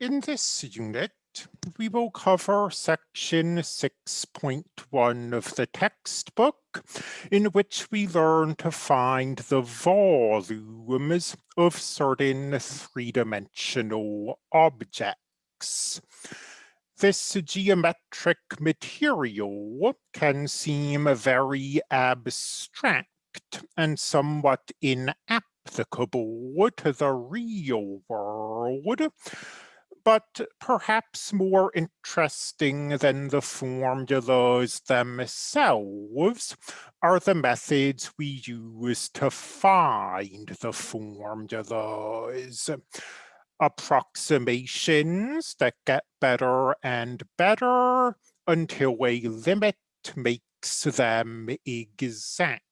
In this unit, we will cover section 6.1 of the textbook, in which we learn to find the volumes of certain three-dimensional objects. This geometric material can seem very abstract and somewhat inapplicable to the real world, but perhaps more interesting than the formulas themselves are the methods we use to find the formulas. Approximations that get better and better until a limit makes them exact.